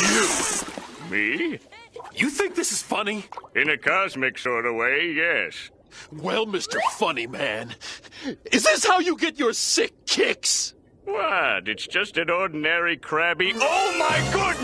You! Me? You think this is funny? In a cosmic sort of way, yes. Well, Mr. Funny Man, is this how you get your sick kicks? What? It's just an ordinary crabby. Oh my goodness!